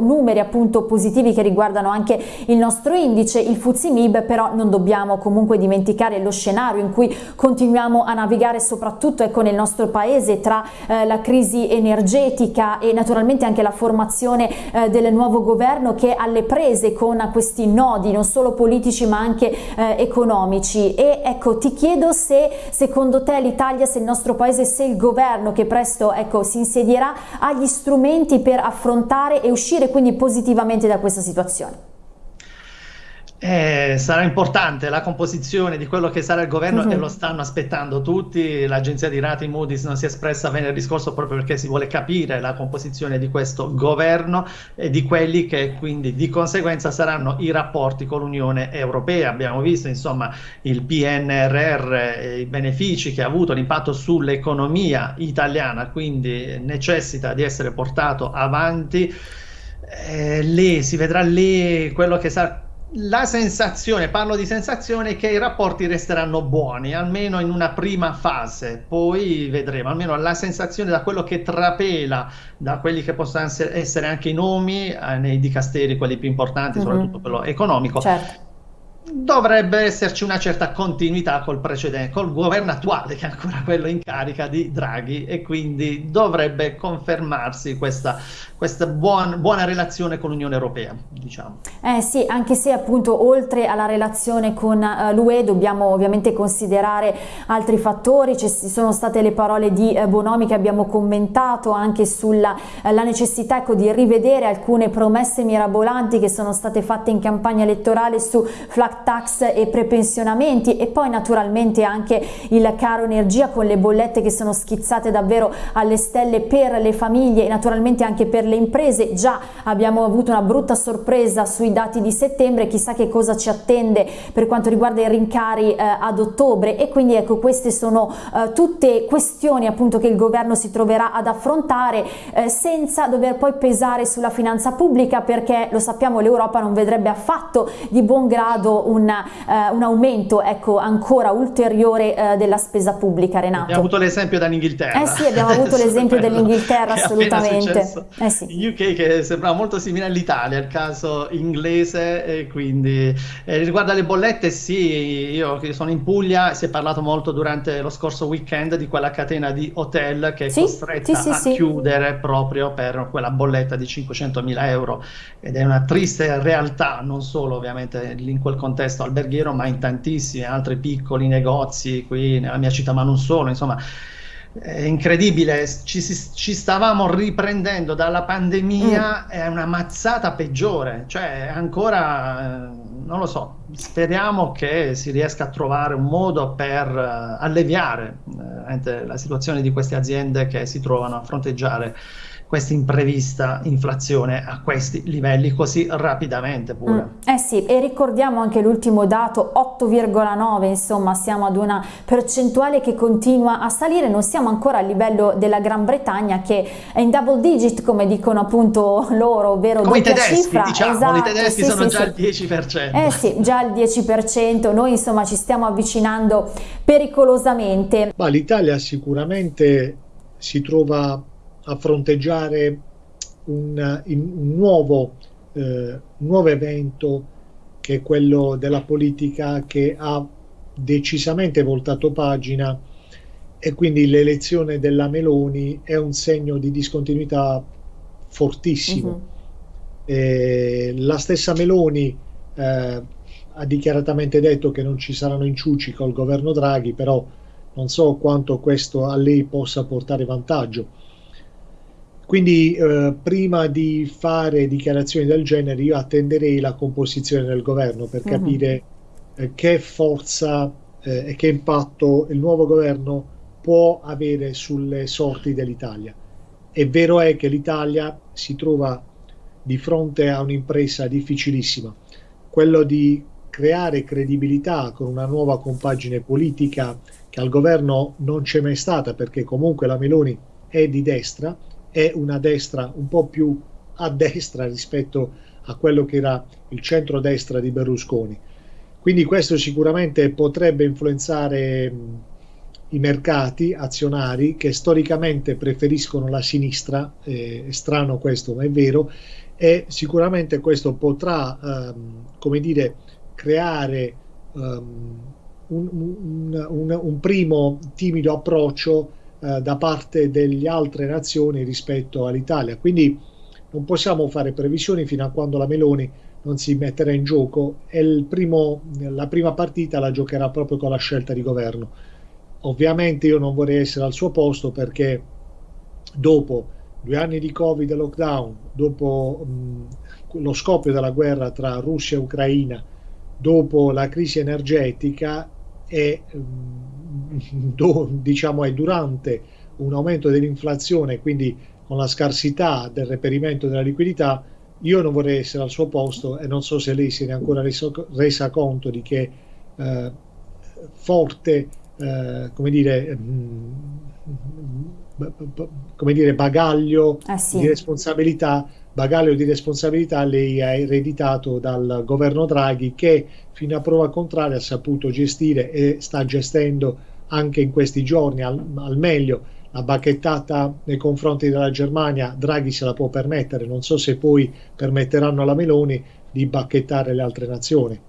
numeri appunto positivi che riguardano anche il nostro indice, il Fuzimib, però non dobbiamo comunque dimenticare lo scenario in cui continuiamo a navigare soprattutto ecco, nel nostro paese tra eh, la crisi energetica e naturalmente anche la formazione eh, del nuovo governo che è alle prese con questi nodi non solo politici ma anche eh, economici. E ecco ti chiedo se secondo te l'Italia, se il nostro paese, se il governo che presto ecco, si insedierà ha gli strumenti per affrontare e uscire quindi positivamente da questa situazione. Eh, sarà importante la composizione di quello che sarà il governo uh -huh. e mhm. lo stanno aspettando tutti. L'agenzia di rating Moody's non si è espressa venerdì scorso proprio perché si vuole capire la composizione di questo governo e di quelli che quindi di conseguenza saranno i rapporti con l'Unione Europea. Abbiamo visto insomma il PNRR, i benefici che ha avuto l'impatto sull'economia italiana, quindi necessita di essere portato avanti. Eh, lì si vedrà lì quello che sarà la sensazione, parlo di sensazione, che i rapporti resteranno buoni, almeno in una prima fase, poi vedremo, almeno la sensazione da quello che trapela da quelli che possono essere anche i nomi eh, nei dicasteri, quelli più importanti, mm -hmm. soprattutto quello economico. Certo dovrebbe esserci una certa continuità col precedente, col governo attuale che è ancora quello in carica di Draghi e quindi dovrebbe confermarsi questa, questa buon, buona relazione con l'Unione Europea, diciamo. Eh sì, anche se appunto oltre alla relazione con uh, l'UE dobbiamo ovviamente considerare altri fattori, ci sono state le parole di uh, Bonomi che abbiamo commentato anche sulla uh, necessità ecco, di rivedere alcune promesse mirabolanti che sono state fatte in campagna elettorale su tax e prepensionamenti e poi naturalmente anche il caro energia con le bollette che sono schizzate davvero alle stelle per le famiglie e naturalmente anche per le imprese. Già abbiamo avuto una brutta sorpresa sui dati di settembre, chissà che cosa ci attende per quanto riguarda i rincari eh, ad ottobre e quindi ecco queste sono eh, tutte questioni appunto che il governo si troverà ad affrontare eh, senza dover poi pesare sulla finanza pubblica perché lo sappiamo l'Europa non vedrebbe affatto di buon grado un, uh, un aumento ecco, ancora ulteriore uh, della spesa pubblica, Renato. Abbiamo avuto l'esempio dall'Inghilterra. Eh sì, abbiamo avuto l'esempio dell'Inghilterra assolutamente. Eh sì. UK che sembrava molto simile all'Italia, il caso inglese, quindi eh, riguardo alle bollette sì, io che sono in Puglia, si è parlato molto durante lo scorso weekend di quella catena di hotel che è sì, costretta sì, sì, a chiudere proprio per quella bolletta di 500 mila euro ed è una triste realtà, non solo ovviamente in quel contesto contesto alberghiero, ma in tantissimi altri piccoli negozi qui nella mia città, ma non solo, insomma è incredibile, ci, ci stavamo riprendendo dalla pandemia, mm. è una mazzata peggiore, cioè ancora, eh, non lo so, speriamo che si riesca a trovare un modo per uh, alleviare uh, la situazione di queste aziende che si trovano a fronteggiare questa imprevista inflazione a questi livelli così rapidamente pure. Mm, eh sì, e ricordiamo anche l'ultimo dato, 8,9, insomma siamo ad una percentuale che continua a salire, non siamo ancora a livello della Gran Bretagna che è in double digit come dicono appunto loro, ovvero come doppia tedeschi, cifra. Diciamo, esatto, i tedeschi sì, sono sì, già al 10%. Eh sì, già al 10%, noi insomma ci stiamo avvicinando pericolosamente. Ma l'Italia sicuramente si trova a fronteggiare un, un, nuovo, eh, un nuovo evento che è quello della politica che ha decisamente voltato pagina e quindi l'elezione della Meloni è un segno di discontinuità fortissimo. Uh -huh. la stessa Meloni eh, ha dichiaratamente detto che non ci saranno inciuci col governo Draghi, però non so quanto questo a lei possa portare vantaggio. Quindi eh, prima di fare dichiarazioni del genere io attenderei la composizione del governo per mhm. capire uh-huh. eh, che forza eh, e che impatto il nuovo governo può avere sulle sorti dell'Italia. È vero è che l'Italia si trova di fronte a un'impresa difficilissima, quello di creare credibilità con una nuova compagine politica che al governo non c'è mai stata perché comunque la Meloni è di destra è una destra un po' più a destra rispetto a quello che era il centro-destra di Berlusconi. Quindi questo sicuramente potrebbe influenzare i mercati azionari che storicamente preferiscono la sinistra, eh, è strano questo ma è vero, e sicuramente questo potrà, ehm, come dire, creare um, un, un, un, un, primo timido approccio eh, da parte delle altre nazioni rispetto all'Italia. Quindi non possiamo fare previsioni fino a quando la Meloni non si metterà in gioco e primo, la prima partita la giocherà proprio con la scelta di governo. Ovviamente io non vorrei essere al suo posto perché dopo due anni di Covid e lockdown, dopo mh, lo scoppio della guerra tra Russia e Ucraina, dopo la crisi energetica e mh, do, diciamo è durante un aumento dell'inflazione, quindi con la scarsità del reperimento della liquidità, io non vorrei essere al suo posto e non so se lei si è ancora reso, resa conto di che eh, forte, eh, come dire, mh, come dire, bagaglio eh sì. di responsabilità bagaglio di responsabilità lei ha ereditato dal governo Draghi che fino a prova contraria ha saputo gestire e sta gestendo anche in questi giorni al, al meglio la bacchettata nei confronti della Germania Draghi se la può permettere non so se poi permetteranno alla Meloni di bacchettare le altre nazioni